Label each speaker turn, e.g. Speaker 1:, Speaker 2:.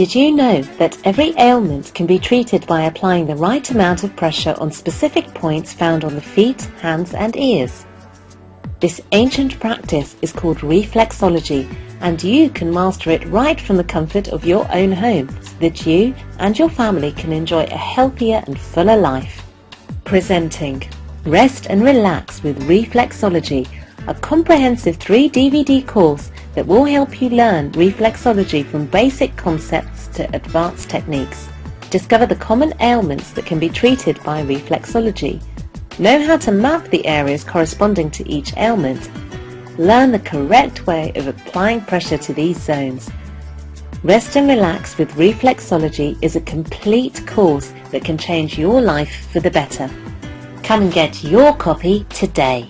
Speaker 1: Did you know that every ailment can be treated by applying the right amount of pressure on specific points found on the feet, hands and ears? This ancient practice is called reflexology and you can master it right from the comfort of your own home so that you and your family can enjoy a healthier and fuller life. Presenting Rest and Relax with Reflexology, a comprehensive 3 DVD course that will help you learn reflexology from basic concepts to advanced techniques. Discover the common ailments that can be treated by reflexology. Know how to map the areas corresponding to each ailment. Learn the correct way of applying pressure to these zones. Rest and Relax with Reflexology is a complete course that can change your life for the better. Come and get your copy today.